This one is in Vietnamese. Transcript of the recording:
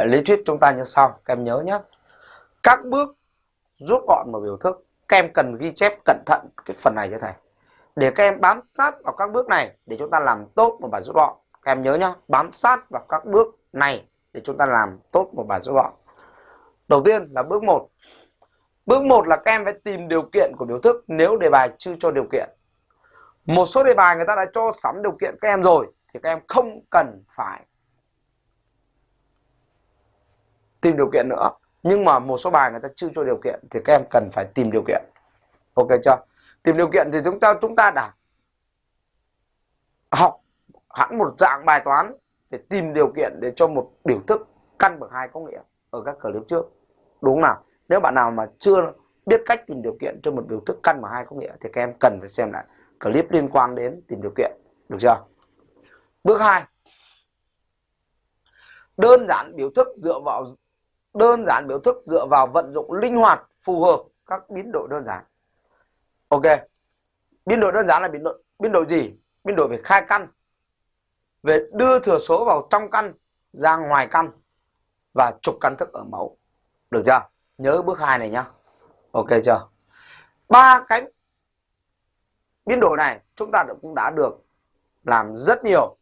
Vậy lý thuyết chúng ta như sau, các em nhớ nhé. Các bước rút gọn một biểu thức, các em cần ghi chép cẩn thận cái phần này cho thầy. Để các em bám sát vào các bước này để chúng ta làm tốt một bài rút gọn. Các em nhớ nhé, bám sát vào các bước này để chúng ta làm tốt một bài rút gọn. Đầu tiên là bước 1. Bước 1 là các em phải tìm điều kiện của biểu thức nếu đề bài chưa cho điều kiện. Một số đề bài người ta đã cho sẵn điều kiện các em rồi thì các em không cần phải tìm điều kiện nữa. Nhưng mà một số bài người ta chưa cho điều kiện thì các em cần phải tìm điều kiện. Ok chưa? Tìm điều kiện thì chúng ta chúng ta đã học hẳn một dạng bài toán để tìm điều kiện để cho một biểu thức căn bậc hai có nghĩa ở các clip trước. Đúng không nào? Nếu bạn nào mà chưa biết cách tìm điều kiện cho một biểu thức căn bậc hai có nghĩa thì các em cần phải xem lại clip liên quan đến tìm điều kiện. Được chưa? Bước 2. Đơn giản biểu thức dựa vào đơn giản biểu thức dựa vào vận dụng linh hoạt, phù hợp các biến đổi đơn giản. Ok. Biến đổi đơn giản là biến đổi biến đổi gì? Biến đổi về khai căn. Về đưa thừa số vào trong căn, ra ngoài căn và trục căn thức ở mẫu. Được chưa? Nhớ bước 2 này nhá. Ok chưa? Ba cái biến đổi này chúng ta cũng đã được làm rất nhiều